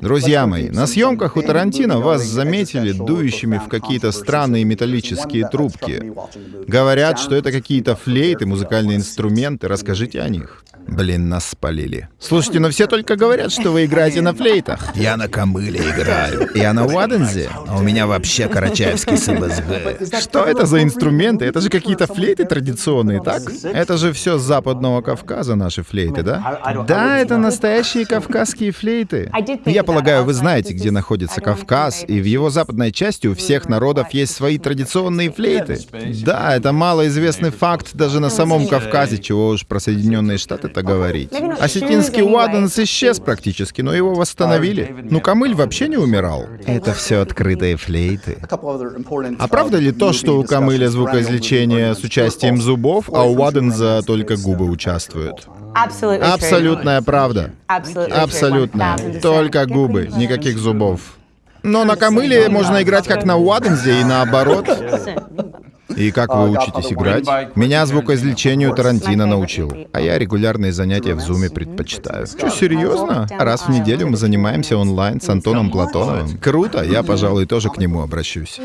Друзья мои, на съемках у Тарантино вас заметили дующими в какие-то странные металлические трубки. Говорят, что это какие-то флейты, музыкальные инструменты. Расскажите о них. Блин, нас спалили. Слушайте, но все только говорят, что вы играете на флейтах. Я на камыле играю. Я на Уадензе, а у меня вообще карачаевский СБСГ. Что это за инструменты? Это же какие-то флейты традиционные, так? Это же все с западного Кавказа наши флейты, да? Да, это настоящие кавказские флейты. Я полагаю, вы знаете, где находится Кавказ, и в его западной части у всех народов есть свои традиционные флейты. Да, это малоизвестный факт даже на самом Кавказе, чего уж про Соединенные Штаты это говорить. Осетинский Уаденс исчез практически, но его восстановили. Ну, Камыль вообще не умирал. Это все открытые флейты. А правда ли то, что у Камыля звукоизвлечение с участием зубов, а у Уаденза только губы участвуют? Абсолютная правда. Абсолютно. Только губы, никаких зубов. Но на камыле можно играть как на Уадензе и наоборот. И как вы учитесь играть? Меня звукоизвлечению Тарантино научил, а я регулярные занятия в Зуме предпочитаю. Что, серьезно? Раз в неделю мы занимаемся онлайн с Антоном Платоновым. Круто, я, пожалуй, тоже к нему обращусь.